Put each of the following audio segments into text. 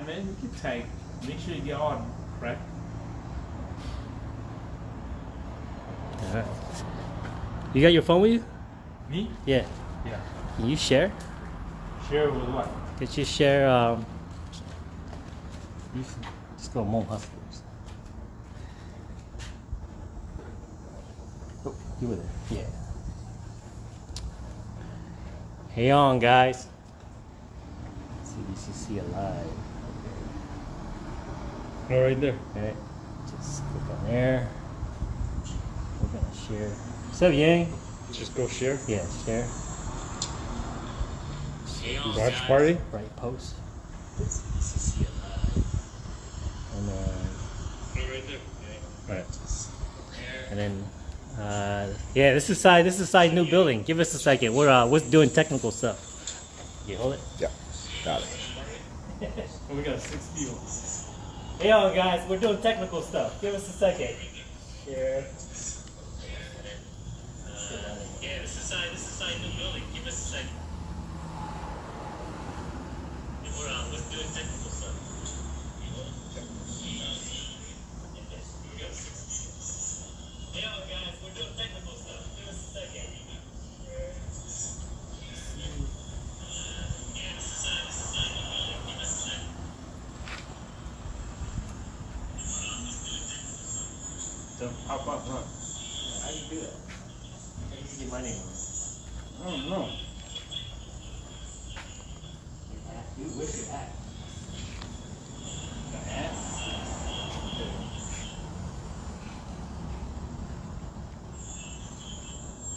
And then you can take, make sure you get on, correct? Alright. You got your phone with you? Me? Yeah. Yeah. Can you share? Share with what? Could you share um You s- just go Hmong Hustlers? Oh, you were there. Yeah. Hey on guys. CBCC alive. Oh, right there. Alright, Just click on there. We're gonna share. What's up, Yang? Just go share. Yeah, share. Watch party. Right post. CBCC alive. And then Oh, right there. Right. And then, uh, yeah, this is side. This is side new building. Give us a second. We're uh, we're doing technical stuff. You hold it. Yeah, got it. Oh, we got six people. Hey, y'all guys, we're doing technical stuff. Give us a second. Share. Yeah, this is side. This is side new building. Give us a second. We're uh, we're doing technical stuff. Hey, y'all guys, we're doing technical stuff. Give us a second. Share. Yeah, this is side. This is side new building. Give us a second. Pop up, huh? How do you do that? How do you get my name on? I don't know. You wish you had. The hat?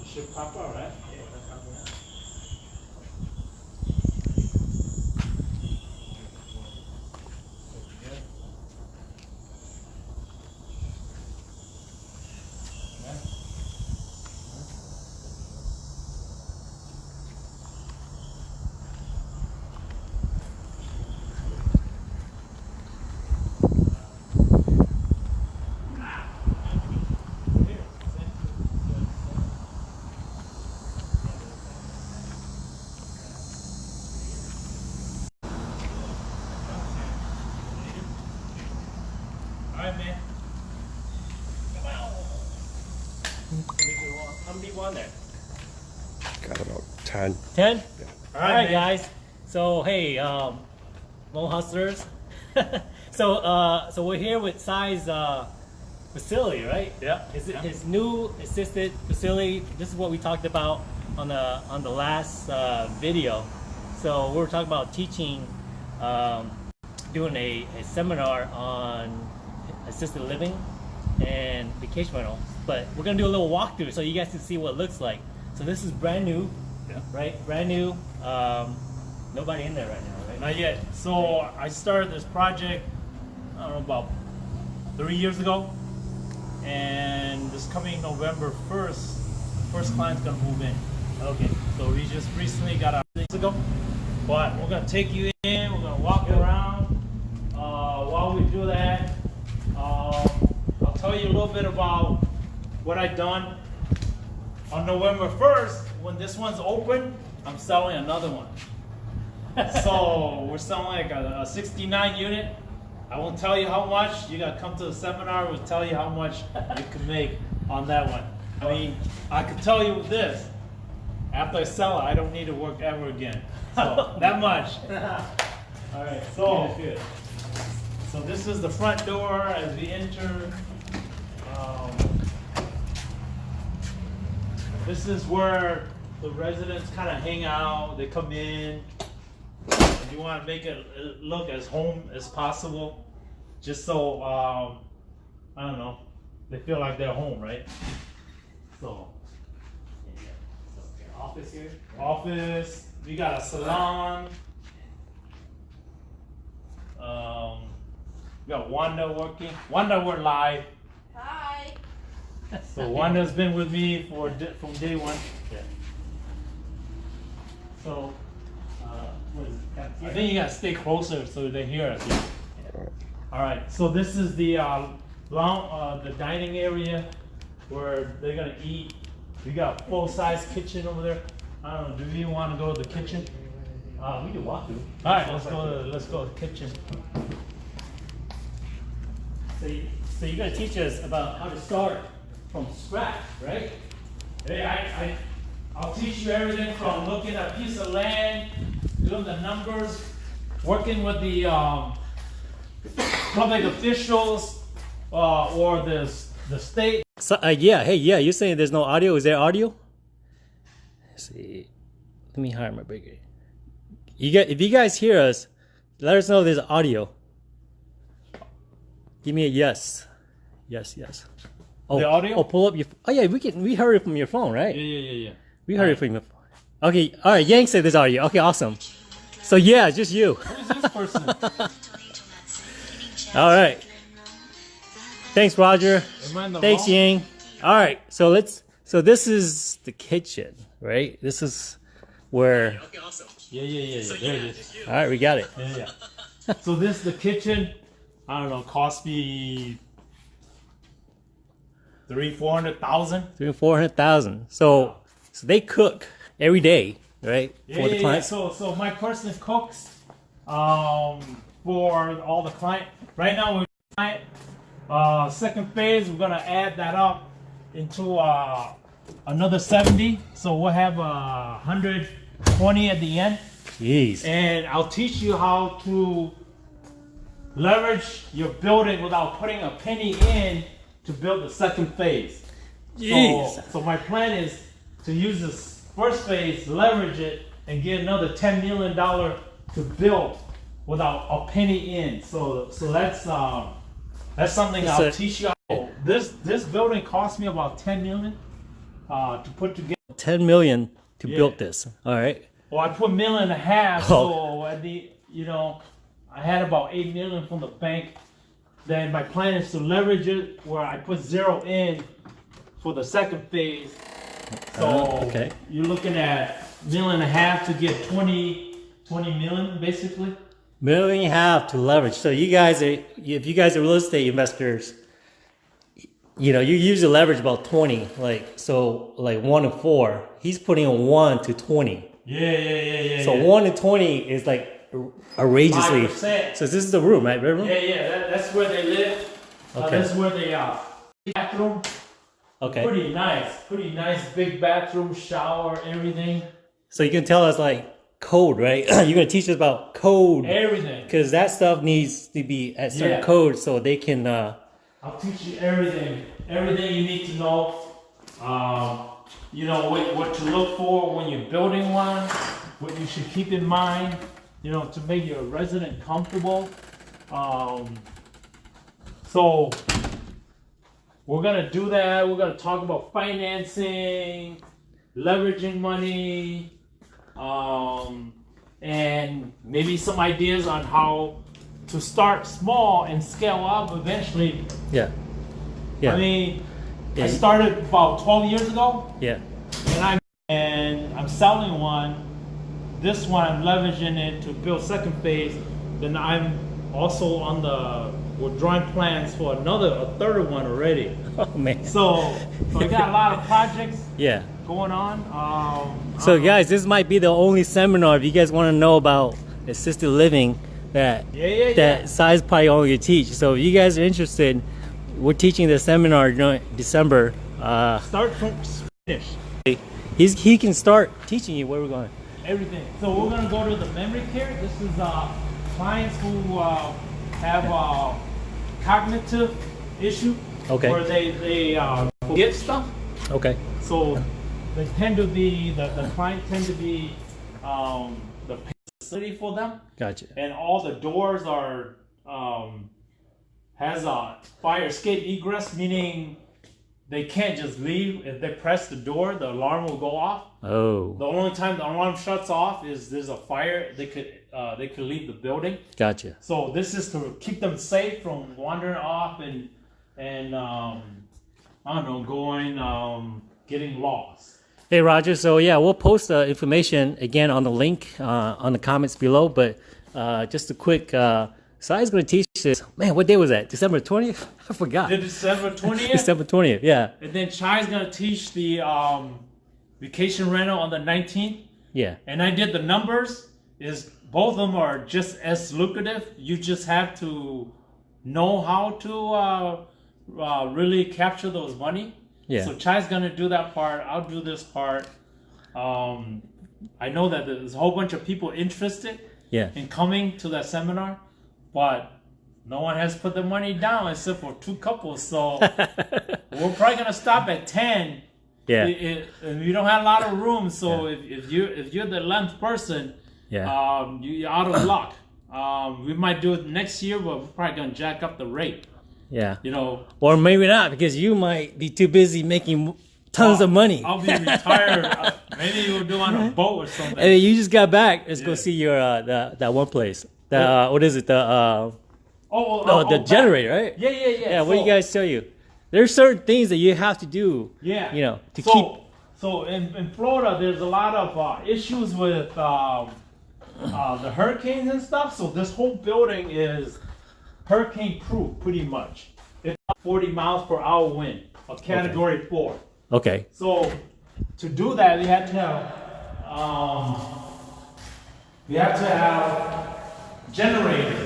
It should pop up, right? Yeah. Alright, man. How many people on there? Got about 10. Ten. All right, man. guys. So hey, um, Hmong Hustlers. so uh, so we're here with Sai's uh, facility, right? Yeah. His, yeah. his new assisted facility. This is what we talked about on the on the last uh, video. So we were talking about teaching, um, doing a, a seminar on assisted living and vacation rental. But we're gonna do a little walkthrough so you guys can see what it looks like. So this is brand new, Yeah. right? Brand new. Um, nobody in there right now, right? Not yet. So I started this project, I don't know, about three years ago. And this coming November 1st, first client's gonna move in. Okay. So we just recently got our things ago. But we're gonna take you in, we're gonna walk around. Uh, while we do that, um, I'll tell you a little bit about what I done. On November 1st, when this one's open, I'm selling another one. so we're selling like a, a 69 unit. I won't tell you how much. You gotta come to the seminar. We'll tell you how much you can make on that one. I mean, I could tell you this. After I sell it, I don't need to work ever again. So that much. All right. So- So this is the front door as we enter. This is where the residents kind of hang out. They come in. And you want to make it uh, look as home as possible, just so um, I don't know, they feel like they're home, right? So Office here. office. We got a salon. Um, we got Wanda working. Wanda, we're live. So Wanda's been with me for from day one. Yeah. So uh, what is it? I think you gotta stay closer so they hear us. Yeah. All right. So this is the uh, lounge, uh, the dining area where they're gonna eat. We got a full size kitchen over there. I don't know. Do you want to go to the kitchen? Uh, we do walkthrough. All right, let's go. To, let's go to the kitchen. So, you, so you're gonna teach us about how to start from scratch, right? Hey, I, I, I'll teach you everything from looking at a piece of land, doing the numbers, working with the um, public officials uh, or the the state. So, uh, yeah, hey, yeah, you're saying there's no audio? Is there audio? Let's see. Let me hire my bigger. You get if you guys hear us, let us know there's audio. Give me a yes. Yes, yes. Oh, The audio? Oh, pull up your. Oh yeah, we can. We heard it from your phone, right? Yeah, yeah, yeah, yeah. We heard it from your phone. Okay, all right. Yang said this audio. Okay, awesome. So yeah, just you. Who's this person? All right. Thanks, Roger. Am I in the Thanks, wrong- Yang. All right, so let's. So this is the kitchen, right? This is where. Okay, awesome. Yeah, yeah, yeah, yeah. There it is. All right, we got it. Yeah, yeah. so this is the kitchen. I don't know, cost me three, four hundred thousand. Three four hundred thousand. So, so they cook every day, right? Yeah, for yeah, the yeah. So, so my person cooks um, for all the client. Right now, we're client. Uh, second phase, we're gonna add that up into uh, another seventy. So we'll have uh, hundred twenty at the end. Jeez. and I'll teach you how to leverage your building without putting a penny in to build the second phase. Jeez. So, so my plan is to use this first phase, leverage it, and get another ten million dollar to build without a penny in. So so that's um that's something It's I'll teach you. This this building cost me about ten million uh, to put together. Ten million to Yeah. build this. All right. Well, I put a million and a half, Oh. so at the you know, I had about eight million from the bank. Then my plan is to leverage it where I put zero in for the second phase. So Uh, okay. you're looking at million and a half to get 20, 20 million basically. Million and a half to leverage. So you guys are, if you guys are real estate investors, you know, you usually leverage about 20, like, so like one to four. He's putting a one to 20. Yeah, yeah, yeah, yeah. So yeah. one to 20 is like outrageously. 5%. So this is the room, right? Yeah, yeah, that, that's where they live. Uh, Okay. that's where they are. Bathroom, Okay. pretty nice, pretty nice big bathroom, shower, everything, So you can tell us like code, right? You're to teach us about code. everything. Because that stuff needs to be at certain Yeah. code so they can, uh, I'll teach you everything, everything you need to know. Um, you know what, what to look for when you're building one, what you should keep in mind. You know to make your resident comfortable. Um, so we're gonna do that. We're gonna talk about financing, leveraging money, um, and maybe some ideas on how to start small and scale up eventually yeah. Yeah. I mean, Yeah, I started about 12 years ago, yeah. and I'm and I'm selling one. This one I'm leveraging it to build second phase. Then I'm also on the we're drawing plans for another a third one already. Oh, man. So, so I got a lot of projects Yeah. going on. Um, So um, guys, this might be the only seminar if you guys want to know about assisted living that Yeah, yeah, yeah. that size probably only teach. So if you guys are interested, we're teaching the seminar during December. Uh, start from finish he's he can start teaching you where we're going. Everything. So we're gonna go to the memory care. This is uh, clients who uh, have uh, cognitive issue, Okay. where they they uh, forget stuff. Okay. So they tend to be the, the client tend to be um, the facility for them, Gotcha. and all the doors are um, has a fire escape egress, meaning they can't just leave. If they press the door, the alarm will go off. Oh, The only time the alarm shuts off is there's a fire. They could uh, they could leave the building. gotcha. So this is to keep them safe from wandering off and and um, I don't know going um, getting lost. Hey Roger, so yeah, we'll post the information again on the link uh, on the comments below. But uh, just a quick, uh, Sai's going to teach Man, what day was that? December twentieth? I forgot. The December twentieth, December twentieth. Yeah, and then Chai's gonna teach the um, vacation rental on the nineteenth. yeah. And I did the numbers. is both of them are just as lucrative. You just have to know how to uh, uh, really capture those money. Yeah. So Chai's gonna do that part. I'll do this part. Um, I know that there's a whole bunch of people interested Yeah. in coming to that seminar, but no one has put the money down except for two couples. So we're probably gonna stop at ten. yeah. It- it- and we don't have a lot of room, so if, if you if you're the eleventh person, Yeah. um, you, you're out of luck. Um, we might do it next year, but we're probably gonna jack up the rate. yeah. You know, Or maybe not because you might be too busy making tons of money. I'll be retired. Uh, Maybe we'll do on a boat or something. Hey, you just got back. Let's go see your uh, the, that one place. The uh, what is it? The oh, oh, oh, oh, the back. generator, right? Yeah, yeah, yeah. Yeah. What do you guys tell you? There's certain things that you have to do. Yeah. You know, to so, keep. So in, in Florida, there's a lot of uh, issues with um, uh, the hurricanes and stuff. So this whole building is hurricane proof, pretty much. It's 40 miles per hour wind, a category four. Okay. So to do that, we had to have um, we have to have generators,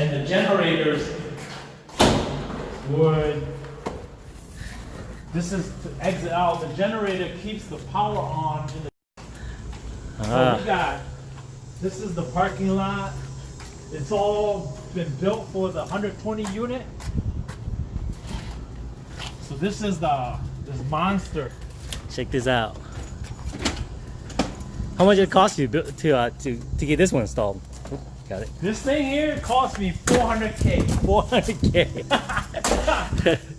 and the generators would. This is to exit out. The generator keeps the power on. In the, so Ah. we got. This is the parking lot. It's all been built for the 120 unit. So this is the this monster. Check this out. How much it cost you to uh, to to get this one installed? Got it. This thing here cost me 400k. 400k.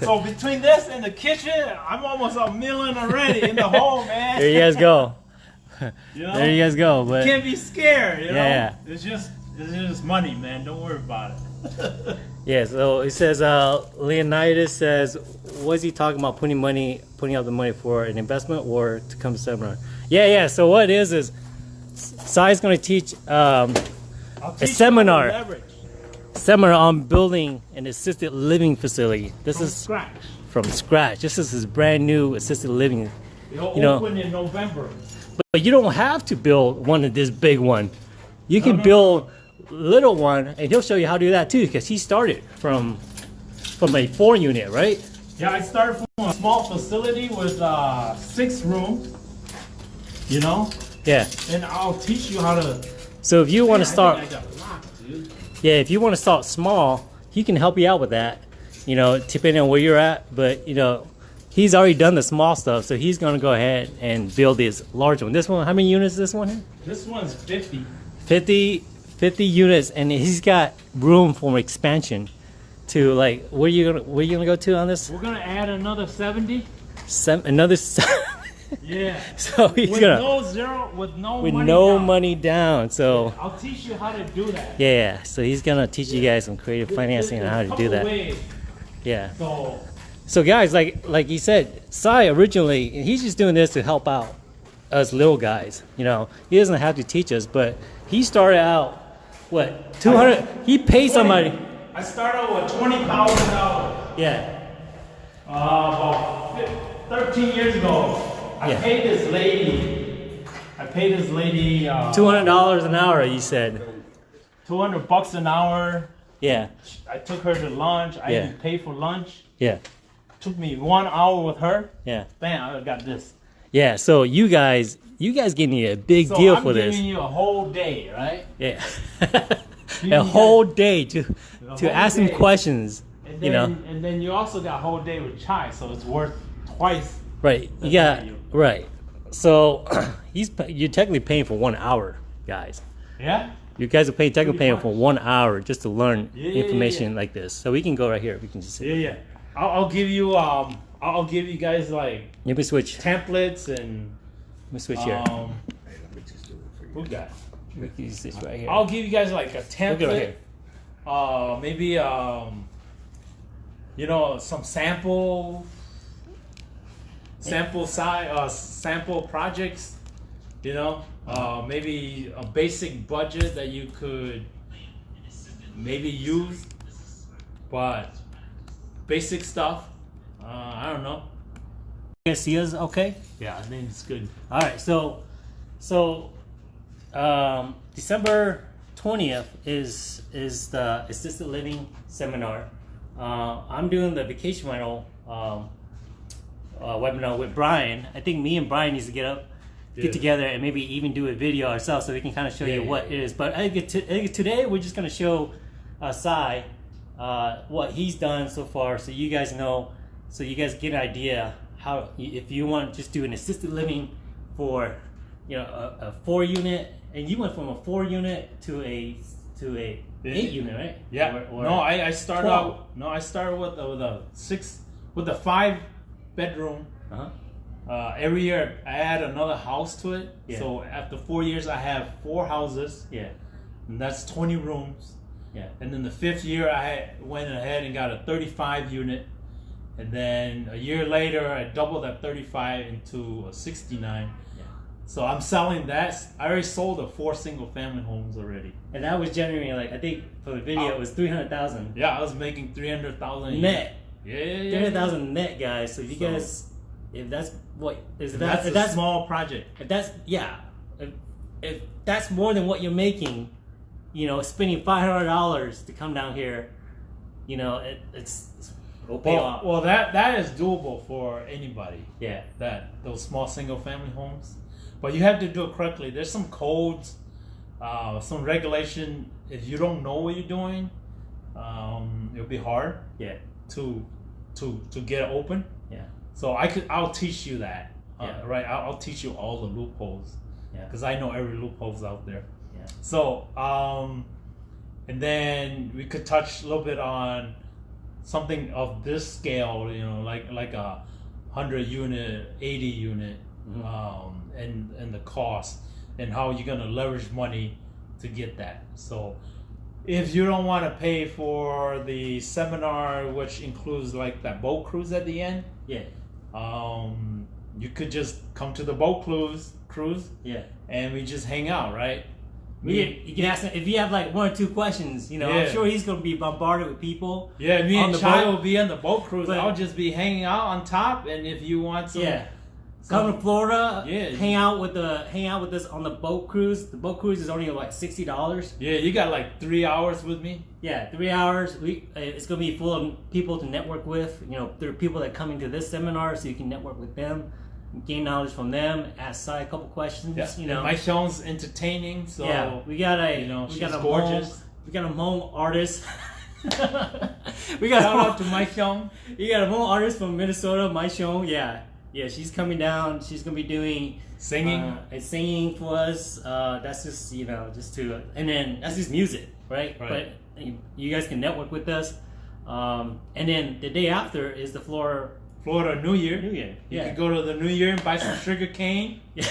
So between this and the kitchen, I'm almost a million already in the home, man. there you guys go. You know? There you guys go. But you can't be scared, you know? Yeah, It's just it's just money, man. Don't worry about it. yeah. So it says uh, Leonidas says, was he talking about putting money, putting out the money for an investment or to come to seminar? Yeah, yeah. So what it is is, Sai's going to teach um, teach you seminar. how to leverage seminar on building an assisted living facility. This from is scratch. from scratch. This is his brand new assisted living. It'll you know- open in November. But you don't have to build one of this big one. You can no, build little one, and he'll show you how to do that too, because he started from from a four unit, right? Yeah, I started from a small facility with uh, six rooms. You know, Yeah. and I'll teach you how to. So if you want to start, locked, yeah, if you want to start small, he can help you out with that. You know, depending on where you're at. But you know, he's already done the small stuff, so he's gonna go ahead and build this large one. This one, how many units is this one here? This one's 50. 50, 50 units, and he's got room for expansion. To like, where you gonna where you gonna go to on this? We're gonna add another 70. Sem- another. Yeah. so he's with gonna no zero, with no with money no down. money down. So I'll teach you how to do that. yeah, so he's gonna teach you guys some creative financing and There's how a to do that. ways. Yeah. So So guys, like like he said, Sai originally he's just doing this to help out us little guys. You know, he doesn't have to teach us, but he started out what two hundred. He paid somebody. I started with twenty thousand dollars. Yeah. Uh, about thirteen years ago. I Yeah. paid this lady. I paid this lady uh, Two hundred dollars an hour. You said. two hundred bucks an hour. Yeah. I took her to lunch. I Yeah. didn't pay for lunch. Yeah. Took me one hour with her. Yeah. Bam! I got this. Yeah. So you guys, you guys getting a big So deal I'm for this. I'm giving you a whole day, right? Yeah. You a guys- whole day to to ask him day. questions. And You then, know. and then you also got a whole day with chai, so it's worth twice. Right. You got value. Right. So he's you're technically paying for one hour, guys. Yeah. You guys are paying technically paying for one hour just to learn Yeah, yeah, yeah, information like this. So we can go right here. We can just Yeah, yeah. I'll, I'll give you um. I'll give you guys like let me switch. templates and Let me switch here. um. Who got? We can use this right here. I'll give you guys like a Look template. right here. Uh, maybe um. You know some sample. Sample size, uh, sample projects. You know, uh, maybe a basic budget that you could maybe use, but basic stuff. Uh, I don't know. You guys see us okay? Yeah, I think it's good. All right. So So, um, December twentieth is is the assisted living seminar. Uh, I'm doing the vacation rental um, uh, webinar with Brian. I think me and Brian needs to get up, Yeah. get together, and maybe even do a video ourselves so we can kind of show Yeah, you yeah, what yeah. it is. But I think, t- I think today we're just gonna show uh, Sai uh, what he's done so far, so you guys know, so you guys get an idea how if you want to just do an assisted living for you know a, a four unit, and you went from a four unit to a to a eight unit, right? Yeah. Or- or- no, I, I started 12. out. No, I started with a, with a six with a five bedroom. Uh-huh. Uh, every year I add another house to it. Yeah. So after four years, I have four houses, Yeah. and that's twenty rooms. Yeah. And then the fifth year, I went ahead and got a 35 unit. And then a year later, I doubled that 35 into a 69. Yeah. So I'm selling that. I already sold the four single family homes already. And that was generating like I think for the video it was three hundred thousand Yeah, I was making 300,000 net. Yeah, yeah, yeah. Three hundred thousand net, guys. So if you So- guys, if that's what is And that, that's if a that's small project. if that's yeah, if, if that's more than what you're making, you know, spending five hundred dollars to come down here, you know, it, it's, it's Well, well, that that is doable for anybody. yeah, that those small single family homes but you have to do it correctly there's some codes uh, some regulation if you don't know what you're doing um, it'll be hard yeah, to to to get open yeah, so i could i'll teach you that uh, Yeah. right I'll, I'll teach you all the loopholes yeah, because i know every loopholes out there yeah. so um and then we could touch a little bit on something of this scale you know like like a 100 unit 80 unit Mhm. um, and and the cost and how you're gonna leverage money to get that so if you don't want to pay for the seminar which includes like that boat cruise at the end yeah, um, you could just come to the boat cruise cruise yeah. and we just hang out right Me, you can ask him if you have like one or two questions. You know, Yeah. I'm sure he's gonna be bombarded with people. Yeah, me and Chai boat. will be on the boat cruise. But- I'll just be hanging out on top, and if you want some, Yeah. Some- Come to Florida, Yeah. hang out with the hang out with us on the boat cruise. The boat cruise is only like sixty dollars. yeah, you got like three hours with me. Yeah, three hours. We uh, it's gonna be full of people to network with. You know, there are people that coming to this seminar, so you can network with them, gain knowledge from them, ask Sai a couple questions. Yeah, You know, my show's entertaining, so yeah, we got a you know, we she's got a gorgeous. Home, we got a home artist. we got shout a out to my show. You got a home artist from Minnesota, my show. Yeah, yeah, she's coming down. She's gonna be doing Singing. uh, and singing for us. Uh, that's just you know just to and then that's just music, right? Right. But you, you guys can network with us. Um, and then the day after is the floor Florida New Year. New Year. You Yeah. could go to the New Year and buy some sugar cane. yeah.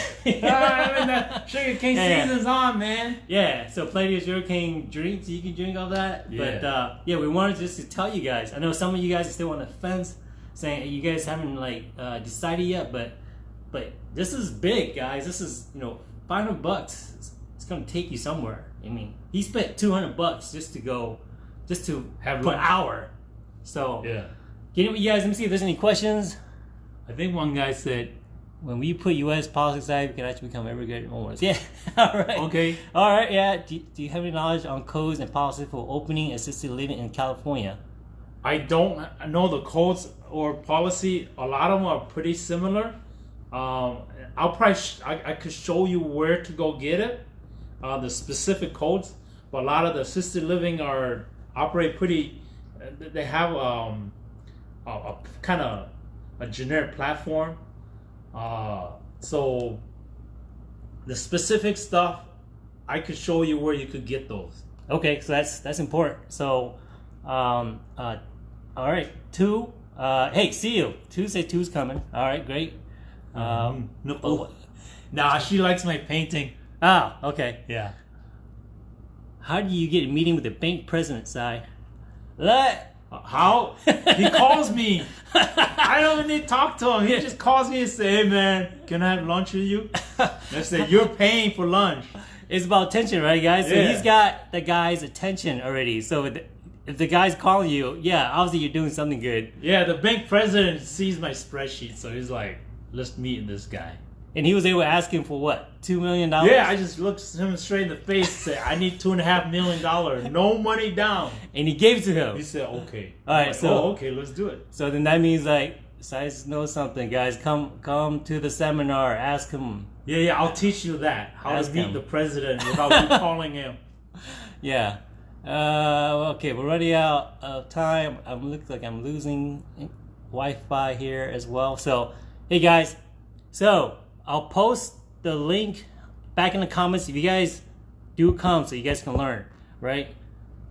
Ah, I mean, the sugar cane Yeah, yeah. season's on, man. Yeah, so plenty of sugarcane drinks. You can drink all that. But Yeah. uh, yeah, we wanted just to tell you guys. I know some of you guys are still on the fence, saying you guys haven't like uh, decided yet. But but this is big, guys. This is you know five hundred bucks. It's, it's gonna take you somewhere. I mean, he spent two hundred bucks just to go, just to Have an hour. So Yeah. get it with you guys. Let me see if there's any questions. I think one guy said, When we put U.S. politics aside, we can actually become immigrant owners. Yeah. all right. okay, All right, yeah. Do, do you have any knowledge on codes and policies for opening assisted living in California? I don't know the codes or policy. A lot of them are pretty similar. Um, I'll probably I, I could show you where to go get it, uh, the specific codes. But a lot of the assisted living are operate pretty. uh, They have um, a, a kind of a generic platform. Uh, so the specific stuff, I could show you where you could get those. Okay, so that's that's important. So, um, uh, all right, two. Uh, hey, see you. Tuesday, two's coming. All right, great. Um, no, oh, nah, she likes my painting. ah, okay. Yeah. How do you get a meeting with the bank president, Si? Let. How? He calls me. I don't need to talk to him. He just calls me and say, "Hey man, can I have lunch with you?" I say, "You're paying for lunch." It's about attention, right, guys? Yeah. So he's got the guy's attention already. So if the- guy's calling you, yeah, obviously you're doing something good. Yeah, the bank president sees my spreadsheet, so he's like, "Let's meet this guy." and he was able to ask him for what two million dollars. Yeah, I just looked him straight in the face and said, I need two and a half million dollars. No money down. and he gave it to him. He said, okay. All right, like, so- oh, okay, let's do it. So then that means like, Size knows something, guys. Come, come to the seminar. Ask him. Yeah, yeah, I'll teach you that. How Ask to meet him. the president without you calling him. Yeah. Uh, okay, we're running out of time. I'm looks like I'm losing Wi-Fi here as well. So, hey guys, so I'll post the link back in the comments if you guys do come, so you guys can learn, right?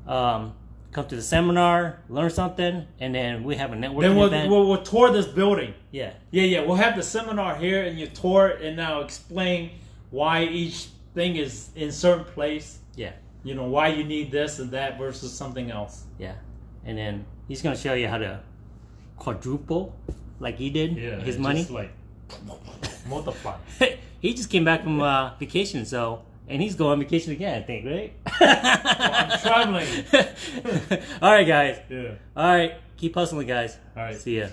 Um, come to the seminar, learn something, and then we have a networking Then we'll, event. we'll, we'll tour this building. yeah, Yeah, yeah, we'll have the seminar here and you tour it and now explain why each thing is in certain place. yeah, You know, why you need this and that versus something else. yeah, and then he's gonna show you how to quadruple, like he did, his money. like multiply. he just came back from uh, vacation, so and he's going on vacation again, I think, right? I'm traveling. All right, guys. Yeah. All right, keep hustling, guys. All right. See ya.